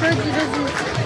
这是几只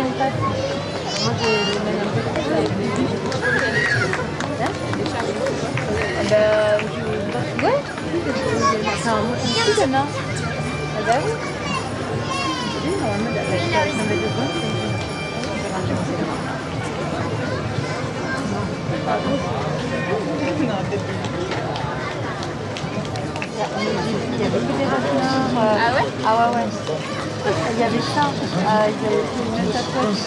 gêne pas. Moi, je le mets un peu de. Ouais C'est un mot qui me. Ah bah oui des raffineurs. euh, Ah ouais? Ah ouais, ouais. Il y avait ça. euh, il y avait une sacoche.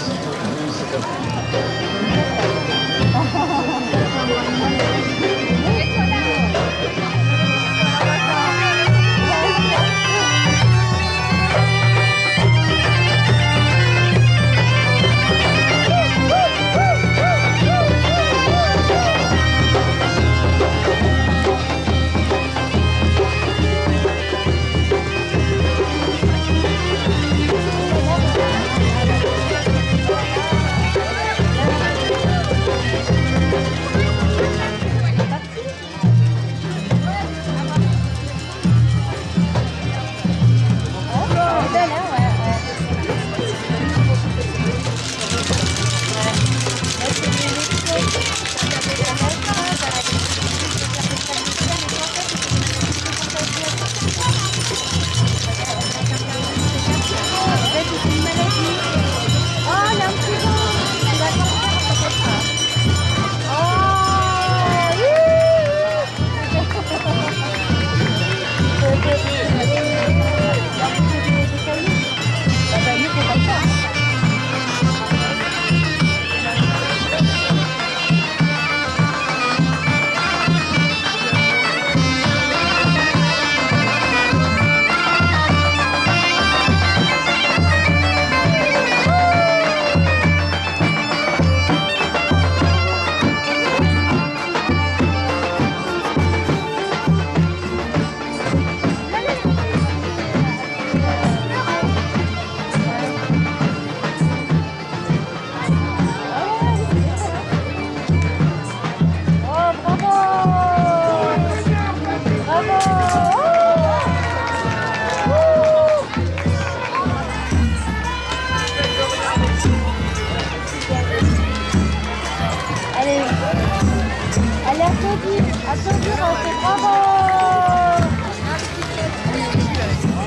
On fait bravo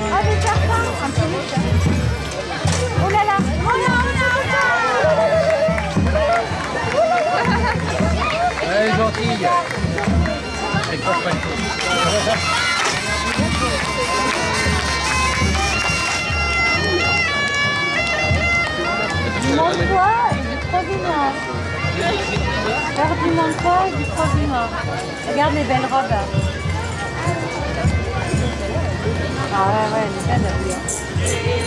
Ah, mais certain, un peu vite. Oh là là, oh là, oh là, oh là Elle est gentille. Elle croise pas le coup. Faire du manquois et du trois du. Regarde les belles robes. là. Ah ouais, ouais, elle est belle,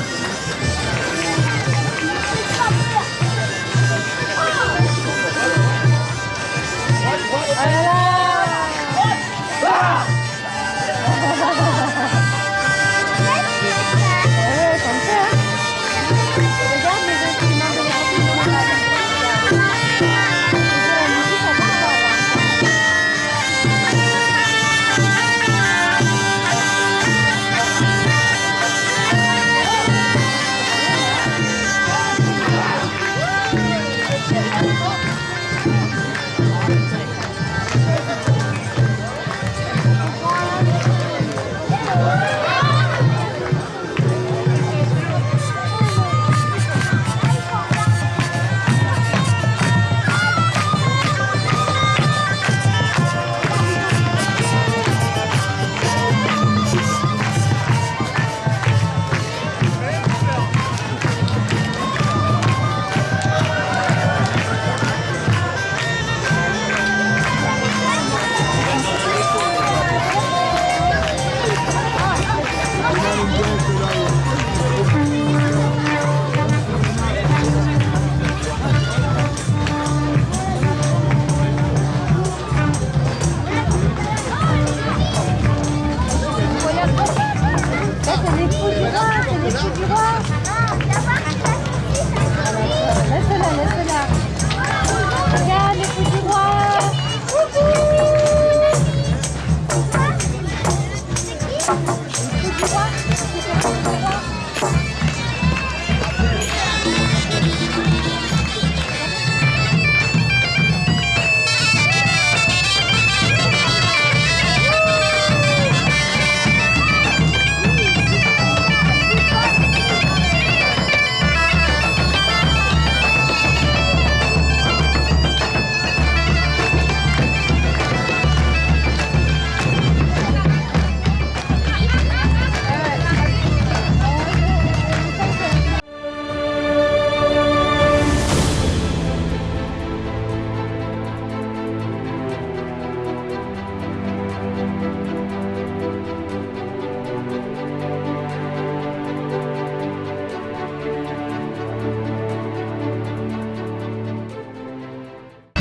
Oh là là Ouais, roi, c'est